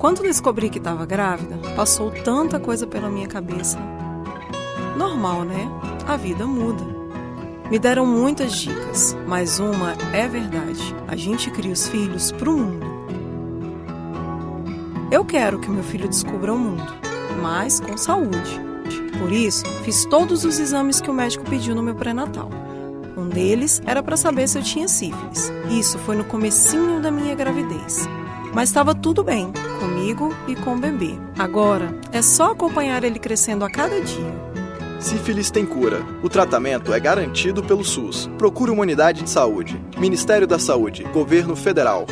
Quando descobri que estava grávida, passou tanta coisa pela minha cabeça. Normal, né? A vida muda. Me deram muitas dicas, mas uma é verdade: a gente cria os filhos para o mundo. Eu quero que meu filho descubra o mundo, mas com saúde. Por isso, fiz todos os exames que o médico pediu no meu pré-natal. Um deles era para saber se eu tinha sífilis. Isso foi no comecinho da minha gravidez. Mas estava tudo bem, comigo e com o bebê. Agora é só acompanhar ele crescendo a cada dia. Sífilis tem cura. O tratamento é garantido pelo SUS. Procure uma unidade de saúde. Ministério da Saúde, Governo Federal.